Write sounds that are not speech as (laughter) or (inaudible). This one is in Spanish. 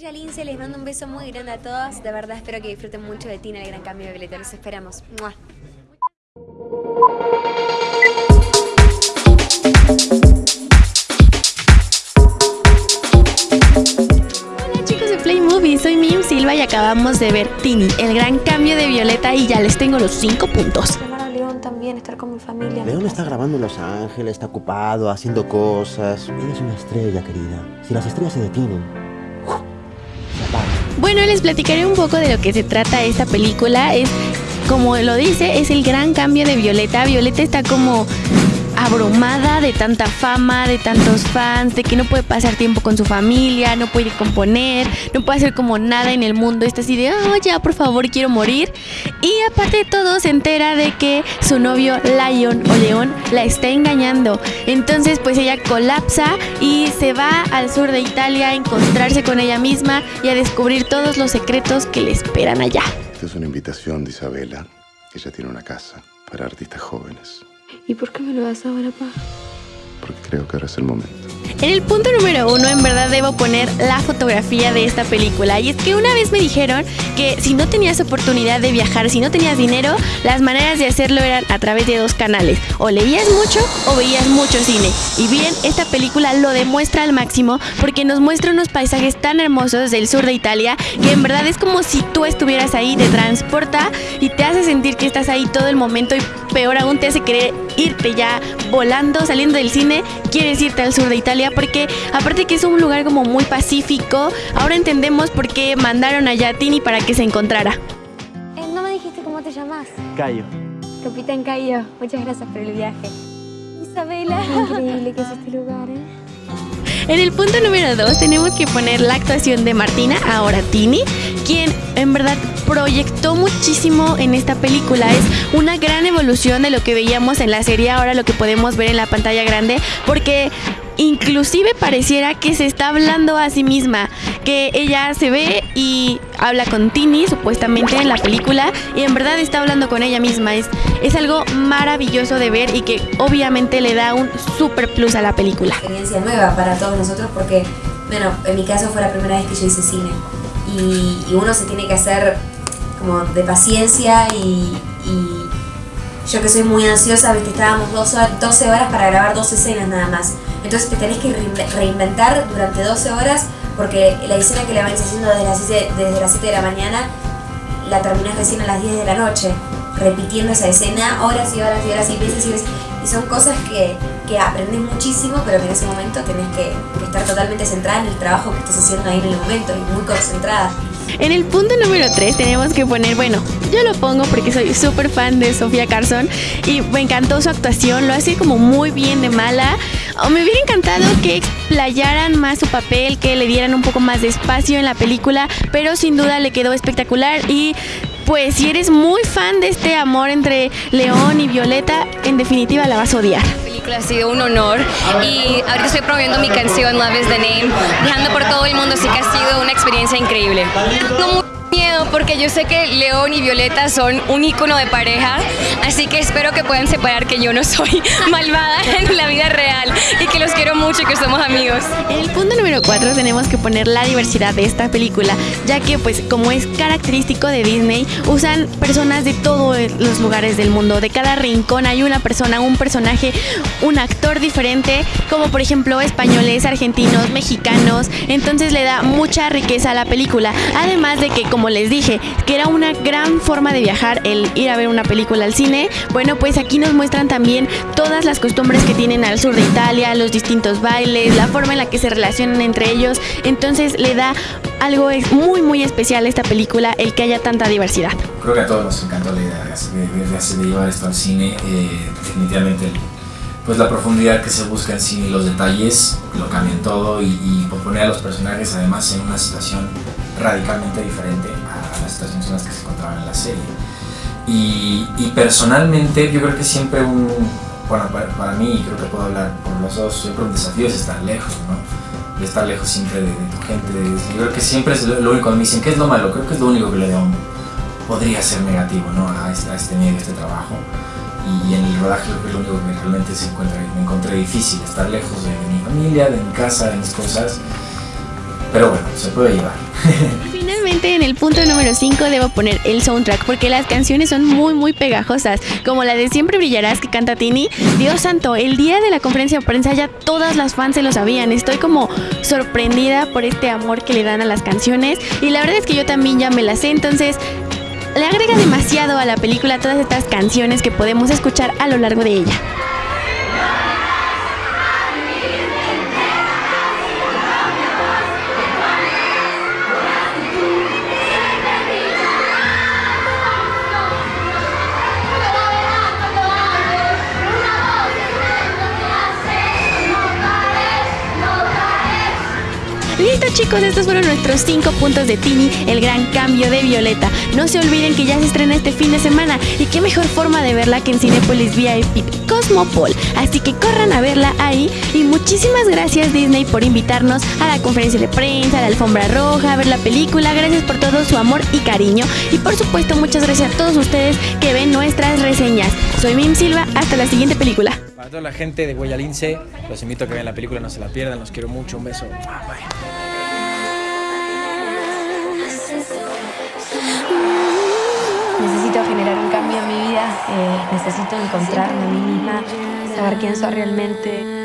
Ella Lince, les mando un beso muy grande a todos. De verdad espero que disfruten mucho de Tina, el gran cambio de Violeta. Los esperamos. Hola chicos de Play Movie, soy Mim Silva y acabamos de ver Tini, el gran cambio de Violeta y ya les tengo los 5 puntos. León también, estar con mi familia. León está grabando en Los Ángeles, está ocupado, haciendo cosas. Eres una estrella, querida. Si las estrellas se detienen, Bueno, les platicaré un poco de lo que se trata esta película. Es, como lo dice, es el gran cambio de Violeta. Violeta está como abrumada de tanta fama, de tantos fans, de que no puede pasar tiempo con su familia, no puede componer, no puede hacer como nada en el mundo. Está así de, oh, ya, por favor, quiero morir. Y aparte de todo, se entera de que su novio Lion o León la está engañando. Entonces, pues ella colapsa y se va al sur de Italia a encontrarse con ella misma y a descubrir todos los secretos que le esperan allá. Esta es una invitación de Isabela. Ella tiene una casa para artistas jóvenes. ¿Y por qué me lo das ahora, pa? Porque creo que ahora es el momento. En el punto número uno, en verdad debo poner la fotografía de esta película. Y es que una vez me dijeron que si no tenías oportunidad de viajar, si no tenías dinero, las maneras de hacerlo eran a través de dos canales. O leías mucho o veías mucho cine. Y bien, esta película lo demuestra al máximo porque nos muestra unos paisajes tan hermosos del sur de Italia que en verdad es como si tú estuvieras ahí, te transporta y te hace sentir que estás ahí todo el momento y peor aún te hace querer irte ya volando, saliendo del cine, quieres irte al sur de Italia porque aparte que es un lugar como muy pacífico, ahora entendemos por qué mandaron allá a Tini para que se encontrara. Eh, no me dijiste cómo te llamas. Cayo. Capitán Cayo, muchas gracias por el viaje. Isabela. Increíble que es este lugar, ¿eh? En el punto número 2 tenemos que poner la actuación de Martina, ahora Tini, quien en verdad proyectó muchísimo en esta película. Es una gran evolución de lo que veíamos en la serie, ahora lo que podemos ver en la pantalla grande, porque inclusive pareciera que se está hablando a sí misma, que ella se ve y habla con Tini supuestamente en la película y en verdad está hablando con ella misma. Es, es algo maravilloso de ver y que obviamente le da un super plus a la película. Experiencia nueva para todos nosotros porque, bueno, en mi caso fue la primera vez que yo hice cine y, uno se tiene que hacer como de paciencia y yo que soy muy ansiosa, viste, estábamos dos horas- 12 horas para grabar dos escenas nada más. Entonces te tenés que reinve- reinventar durante 12 horas porque la escena que la venís haciendo desde las 7, desde las 7 de la mañana la terminás recién a las 10 de la noche, repitiendo esa escena horas y horas y horas y veces y veces. Y son cosas que, que aprendes muchísimo, pero que en ese momento tenés que estar totalmente centrada en el trabajo que estás haciendo ahí en el momento y muy concentrada. En el punto número 3 tenemos que poner, bueno, yo lo pongo porque soy súper fan de Sofía Carson y me encantó su actuación, lo hace como muy bien de mala. O me hubiera encantado que explayaran más su papel, que le dieran un poco más de espacio en la película, pero sin duda le quedó espectacular y pues si eres muy fan de este amor entre León y Violeta, en definitiva la vas a odiar. Ha sido un honor y ahorita estoy promoviendo mi canción Love is the Name, viajando por todo el mundo, así que ha sido una experiencia increíble. Tengo mucho miedo porque yo sé que León y Violeta son un ícono de pareja, así que espero que puedan separar que yo no soy (laughs) malvada en la vida real mucho que somos amigos. El punto número 4 tenemos que poner la diversidad de esta película, ya que pues como es característico de Disney, usan personas de todos los lugares del mundo, de cada rincón hay una persona, un personaje, un actor diferente, como por ejemplo españoles, argentinos, mexicanos, entonces le da mucha riqueza a la película, además de que como les dije, que era una gran forma de viajar el ir a ver una película al cine, bueno pues aquí nos muestran también todas las costumbres que tienen al sur de Italia, los distintos bailes, la forma en la que se relacionan entre ellos. Entonces le da algo muy muy especial a esta película el que haya tanta diversidad. Creo que a todos nos encantó la idea de, de- de llevar esto al cine. eh, definitivamente, pues la profundidad que se busca en cine los detalles lo cambian todo y, y poner a los personajes además en una situación radicalmente diferente a las situaciones en las que se encontraban en la serie. Y, y personalmente yo creo que siempre un, bueno, para, para mí, creo que puedo hablar por los dos, siempre un desafío es estar lejos, ¿no? De estar lejos siempre de, tu gente. de- yo creo que siempre es lo, lo único, me dicen, ¿qué es lo malo? Creo que es lo único que le da un, podría ser negativo, ¿no? A este, a este medio, a este trabajo. Y, en el rodaje creo que es lo único que realmente se encuentra, me encontré difícil, estar lejos de mi familia, de mi casa, de mis cosas. pero bueno, se puede llevar. (laughs) En el punto número 5 debo poner el soundtrack porque las canciones son muy muy pegajosas, como la de Siempre brillarás que canta Tini. Dios santo, el día de la conferencia de prensa ya todas las fans se lo sabían. Estoy como sorprendida por este amor que le dan a las canciones y la verdad es que yo también ya me las sé, entonces le agrega demasiado a la película todas estas canciones que podemos escuchar a lo largo de ella. Listo chicos, estos fueron nuestros 5 puntos de Tini, el gran cambio de Violeta. No se olviden que ya se estrena este fin de semana y qué mejor forma de verla que en Cinepolis VIP Cosmopol. Así que corran a verla ahí y muchísimas gracias Disney por invitarnos a la conferencia de prensa, a la alfombra roja, a ver la película. Gracias por todo su amor y cariño y por supuesto muchas gracias a todos ustedes que ven nuestras reseñas. Soy Mim Silva, hasta la siguiente película. Para toda la gente de Huella Lince, los invito a que vean la película, no se la pierdan, los quiero mucho, un beso. Bye. Necesito generar un cambio en mi vida, eh, necesito encontrarme a mí misma, saber quién soy realmente.